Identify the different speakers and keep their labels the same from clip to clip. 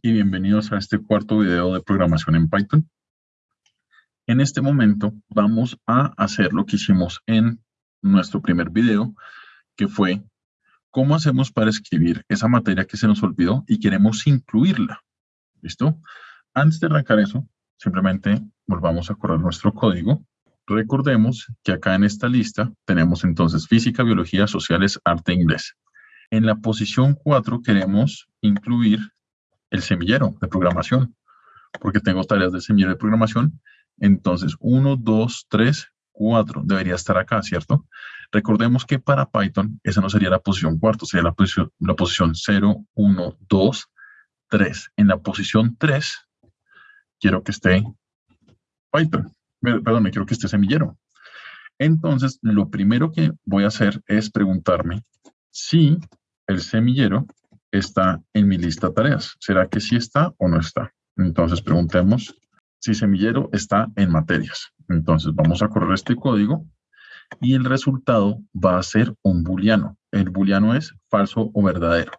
Speaker 1: Y bienvenidos a este cuarto video de programación en Python. En este momento vamos a hacer lo que hicimos en nuestro primer video, que fue cómo hacemos para escribir esa materia que se nos olvidó y queremos incluirla. ¿Listo? Antes de arrancar eso, simplemente volvamos a correr nuestro código. Recordemos que acá en esta lista tenemos entonces física, biología, sociales, arte, inglés. En la posición 4 queremos incluir el semillero de programación, porque tengo tareas de semillero de programación. Entonces, 1, 2, 3, 4 debería estar acá, ¿cierto? Recordemos que para Python esa no sería la posición cuarto, sería la posición, la posición 0, 1, 2, 3. En la posición 3 quiero que esté Python, perdón, quiero que esté semillero. Entonces, lo primero que voy a hacer es preguntarme si el semillero está en mi lista de tareas. ¿Será que sí está o no está? Entonces preguntemos si semillero está en materias. Entonces vamos a correr este código y el resultado va a ser un booleano. El booleano es falso o verdadero.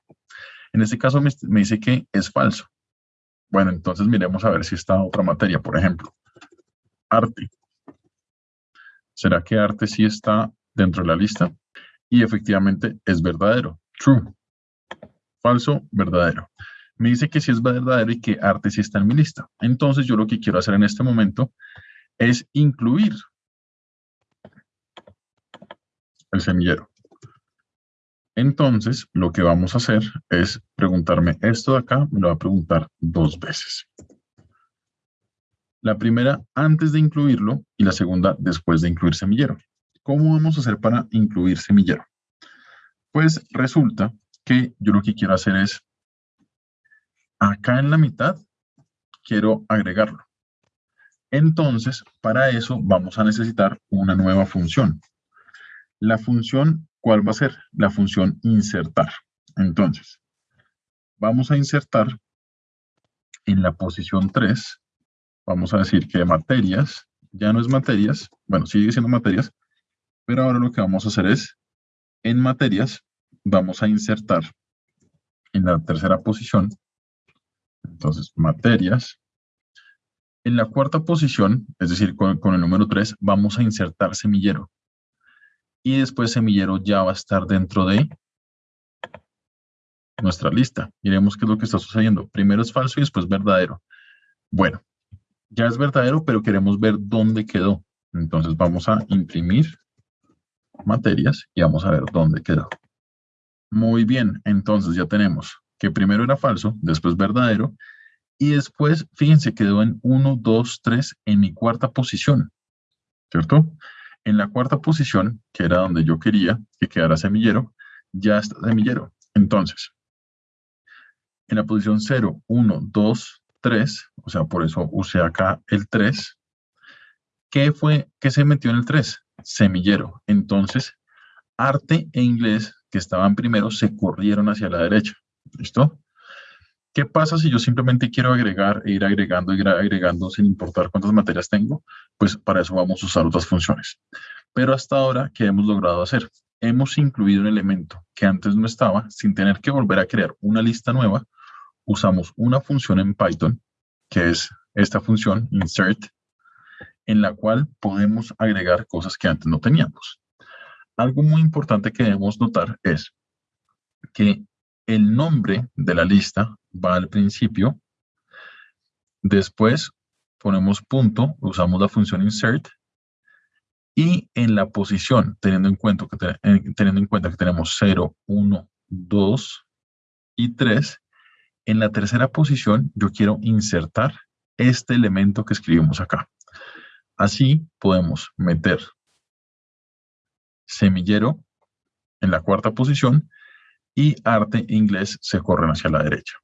Speaker 1: En este caso me, me dice que es falso. Bueno, entonces miremos a ver si está otra materia, por ejemplo. Arte. ¿Será que arte sí está dentro de la lista? Y efectivamente es verdadero. True falso, verdadero. Me dice que si es verdadero y que arte sí está en mi lista. Entonces yo lo que quiero hacer en este momento es incluir el semillero. Entonces, lo que vamos a hacer es preguntarme esto de acá, me lo va a preguntar dos veces. La primera antes de incluirlo y la segunda después de incluir semillero. ¿Cómo vamos a hacer para incluir semillero? Pues resulta que yo lo que quiero hacer es, acá en la mitad, quiero agregarlo. Entonces, para eso vamos a necesitar una nueva función. La función, ¿cuál va a ser? La función insertar. Entonces, vamos a insertar en la posición 3, vamos a decir que materias, ya no es materias, bueno, sigue siendo materias, pero ahora lo que vamos a hacer es, en materias, vamos a insertar en la tercera posición, entonces materias. En la cuarta posición, es decir, con, el número 3, vamos a insertar semillero. Y después semillero ya va a estar dentro de nuestra lista. Miremos qué es lo que está sucediendo. Primero es falso y después verdadero. Bueno, ya es verdadero, pero queremos ver dónde quedó. Entonces vamos a imprimir materias y vamos a ver dónde quedó. Muy bien, entonces ya tenemos que primero era falso, después verdadero, y después, fíjense, quedó en 1, 2, 3 en mi cuarta posición, ¿cierto? En la cuarta posición, que era donde yo quería que quedara semillero, ya está semillero. Entonces, en la posición 0, 1, 2, 3, o sea, por eso usé acá el 3, ¿qué fue, qué se metió en el 3? Semillero. Entonces, arte e inglés que estaban primero se corrieron hacia la derecha. ¿Listo? ¿Qué pasa si yo simplemente quiero agregar e ir agregando y ir agregando sin importar cuántas materias tengo? Pues para eso vamos a usar otras funciones. Pero hasta ahora, ¿qué hemos logrado hacer? Hemos incluido un elemento que antes no estaba sin tener que volver a crear una lista nueva. Usamos una función en Python, que es esta función, insert, en la cual podemos agregar cosas que antes no teníamos algo muy importante que debemos notar es que el nombre de la lista va al principio, después ponemos punto, usamos la función insert, y en la posición, teniendo en cuenta que, que tenemos 0, 1, 2 y 3, en la tercera posición yo quiero insertar este elemento que escribimos acá. Así podemos meter semillero en la cuarta posición y arte inglés se corren hacia la derecha.